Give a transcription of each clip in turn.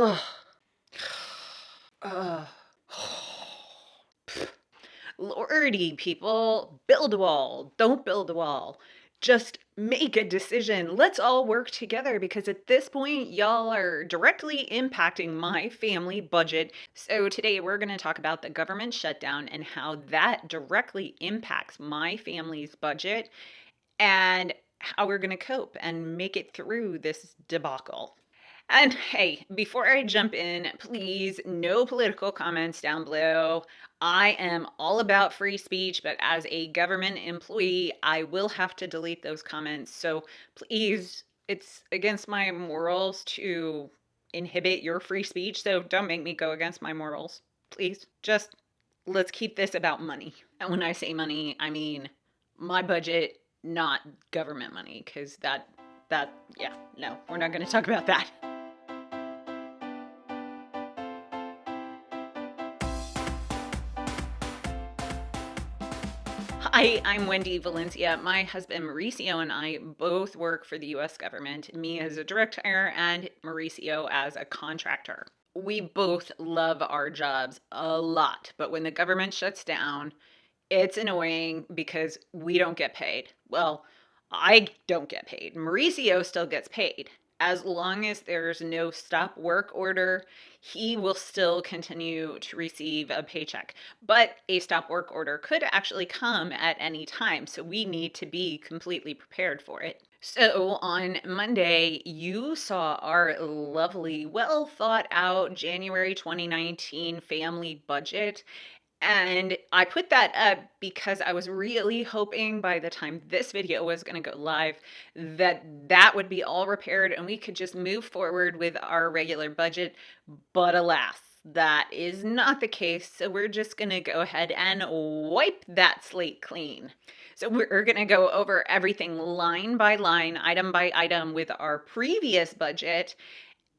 Lordy, people, build a wall. Don't build a wall. Just make a decision. Let's all work together because at this point, y'all are directly impacting my family budget. So, today we're going to talk about the government shutdown and how that directly impacts my family's budget and how we're going to cope and make it through this debacle. And hey, before I jump in, please no political comments down below. I am all about free speech, but as a government employee, I will have to delete those comments. So please, it's against my morals to inhibit your free speech. So don't make me go against my morals. Please, just let's keep this about money. And when I say money, I mean my budget, not government money, because that, that, yeah, no, we're not going to talk about that. Hi, I'm Wendy Valencia. My husband Mauricio and I both work for the US government, me as a direct hire and Mauricio as a contractor. We both love our jobs a lot, but when the government shuts down, it's annoying because we don't get paid. Well, I don't get paid. Mauricio still gets paid as long as there's no stop work order, he will still continue to receive a paycheck. But a stop work order could actually come at any time, so we need to be completely prepared for it. So on Monday, you saw our lovely, well thought out January 2019 family budget. And I put that up because I was really hoping by the time this video was going to go live that that would be all repaired and we could just move forward with our regular budget. But alas, that is not the case. So we're just going to go ahead and wipe that slate clean. So we're going to go over everything line by line, item by item with our previous budget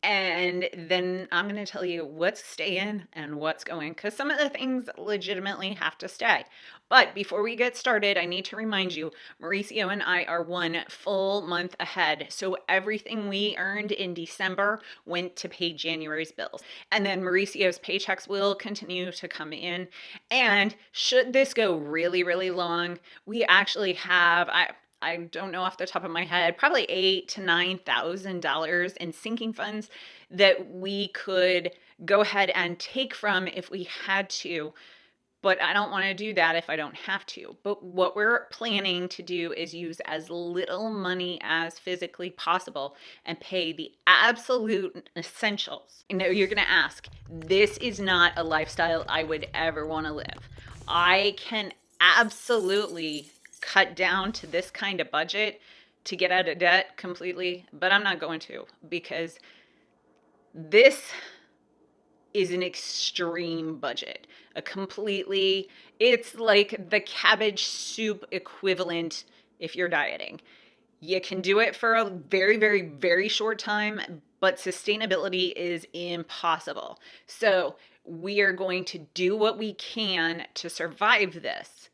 and then I'm going to tell you what's staying and what's going because some of the things legitimately have to stay. But before we get started, I need to remind you Mauricio and I are one full month ahead. So everything we earned in December went to pay January's bills. And then Mauricio's paychecks will continue to come in. And should this go really, really long, we actually have. I, I don't know off the top of my head, probably eight to nine thousand dollars in sinking funds that we could go ahead and take from if we had to. But I don't want to do that if I don't have to. But what we're planning to do is use as little money as physically possible and pay the absolute essentials. You know, you're going to ask, this is not a lifestyle I would ever want to live. I can absolutely cut down to this kind of budget to get out of debt completely, but I'm not going to because this is an extreme budget. A completely, it's like the cabbage soup equivalent if you're dieting. You can do it for a very, very, very short time, but sustainability is impossible. So we are going to do what we can to survive this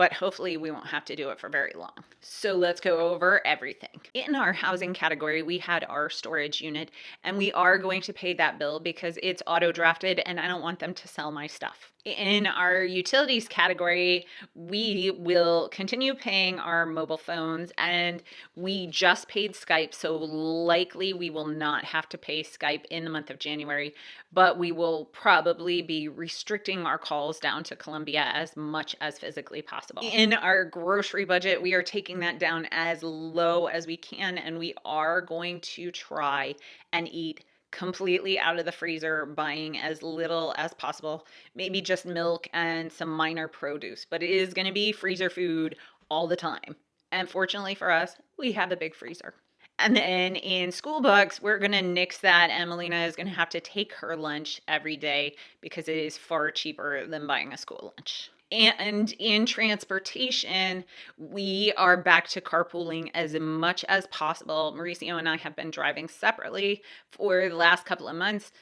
but hopefully we won't have to do it for very long. So let's go over everything. In our housing category, we had our storage unit and we are going to pay that bill because it's auto drafted and I don't want them to sell my stuff in our utilities category, we will continue paying our mobile phones and we just paid Skype. So likely we will not have to pay Skype in the month of January, but we will probably be restricting our calls down to Colombia as much as physically possible. In our grocery budget, we are taking that down as low as we can and we are going to try and eat completely out of the freezer, buying as little as possible, maybe just milk and some minor produce, but it is going to be freezer food all the time. And fortunately for us, we have a big freezer. And then in school books, we're going to nix that. Emelina is going to have to take her lunch every day because it is far cheaper than buying a school lunch. And in transportation, we are back to carpooling as much as possible. Mauricio and I have been driving separately for the last couple of months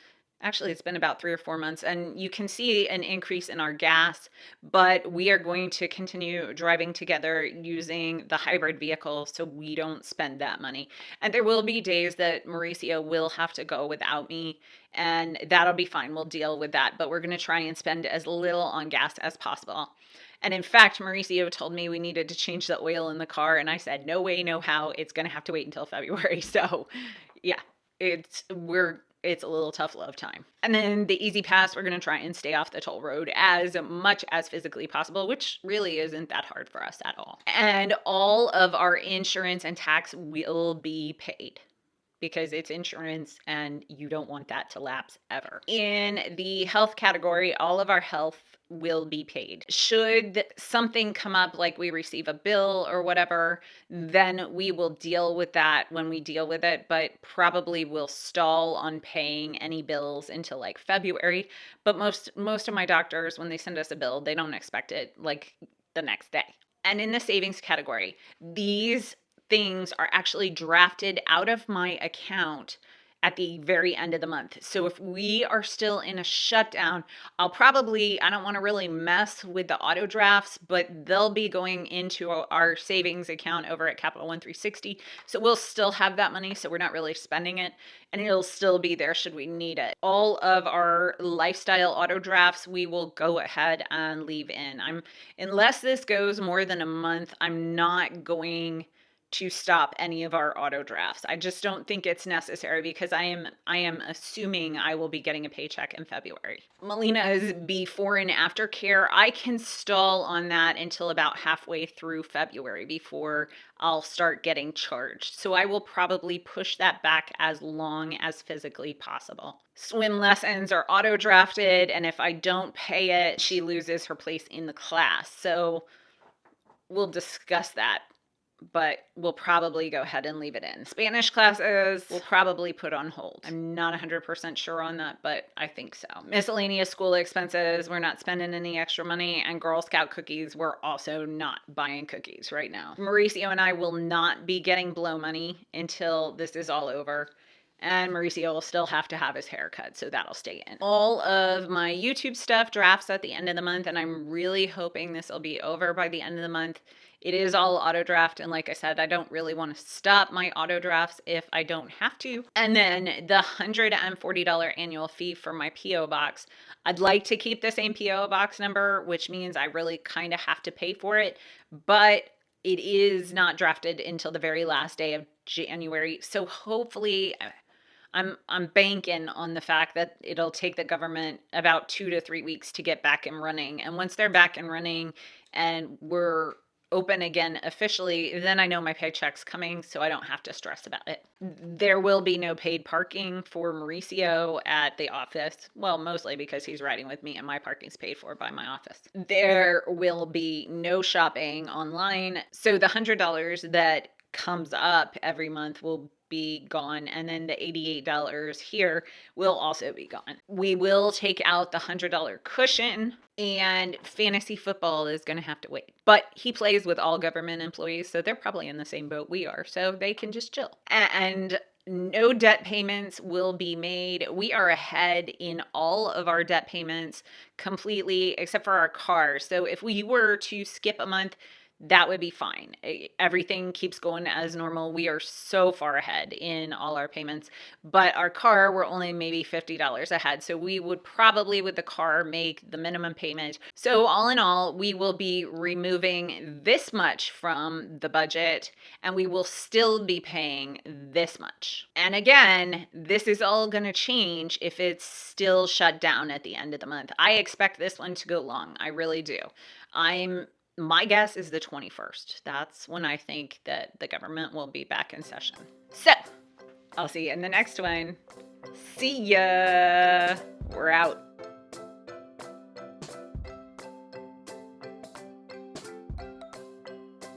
actually it's been about three or four months and you can see an increase in our gas but we are going to continue driving together using the hybrid vehicle so we don't spend that money and there will be days that mauricio will have to go without me and that'll be fine we'll deal with that but we're going to try and spend as little on gas as possible and in fact, Mauricio told me we needed to change the oil in the car. And I said, no way, no how. It's going to have to wait until February. So, yeah, it's, we're, it's a little tough love time. And then the E-ZPass, we're going to try and stay off the toll road as much as physically possible, which really isn't that hard for us at all. And all of our insurance and tax will be paid because it's insurance and you don't want that to lapse ever. In the health category, all of our health will be paid. Should something come up like we receive a bill or whatever, then we will deal with that when we deal with it, but probably will stall on paying any bills until like February. But most most of my doctors when they send us a bill, they don't expect it like the next day. And in the savings category, these things are actually drafted out of my account at the very end of the month. So if we are still in a shutdown, I'll probably, I don't want to really mess with the auto drafts, but they'll be going into our savings account over at Capital One 360. So we'll still have that money. So we're not really spending it and it'll still be there should we need it. All of our lifestyle auto drafts, we will go ahead and leave in. I'm, unless this goes more than a month, I'm not going to stop any of our auto drafts. I just don't think it's necessary because I am I am assuming I will be getting a paycheck in February. Melina's before and after care, I can stall on that until about halfway through February before I'll start getting charged. So I will probably push that back as long as physically possible. Swim lessons are auto drafted and if I don't pay it, she loses her place in the class. So we'll discuss that but we'll probably go ahead and leave it in. Spanish classes we'll probably put on hold. I'm not 100% sure on that, but I think so. Miscellaneous school expenses, we're not spending any extra money, and Girl Scout cookies, we're also not buying cookies right now. Mauricio and I will not be getting blow money until this is all over and Mauricio will still have to have his haircut, so that'll stay in. All of my YouTube stuff drafts at the end of the month, and I'm really hoping this will be over by the end of the month. It is all auto draft. And like I said, I don't really want to stop my auto drafts if I don't have to. And then the $140 annual fee for my PO box. I'd like to keep the same PO box number, which means I really kind of have to pay for it. But it is not drafted until the very last day of January. So hopefully uh, I'm I'm banking on the fact that it'll take the government about 2 to 3 weeks to get back and running. And once they're back and running and we're open again officially, then I know my paycheck's coming, so I don't have to stress about it. There will be no paid parking for Mauricio at the office. Well, mostly because he's riding with me and my parking's paid for by my office. There will be no shopping online. So the $100 that comes up every month will be gone and then the $88 here will also be gone. We will take out the $100 cushion and fantasy football is going to have to wait. But he plays with all government employees so they're probably in the same boat we are so they can just chill. And no debt payments will be made. We are ahead in all of our debt payments completely except for our car. So if we were to skip a month, that would be fine. Everything keeps going as normal. We are so far ahead in all our payments, but our car, we're only maybe $50 ahead. So we would probably with the car make the minimum payment. So all in all, we will be removing this much from the budget and we will still be paying this much. And again, this is all going to change if it's still shut down at the end of the month. I expect this one to go long. I really do. I'm my guess is the 21st. That's when I think that the government will be back in session. So I'll see you in the next one. See ya. We're out.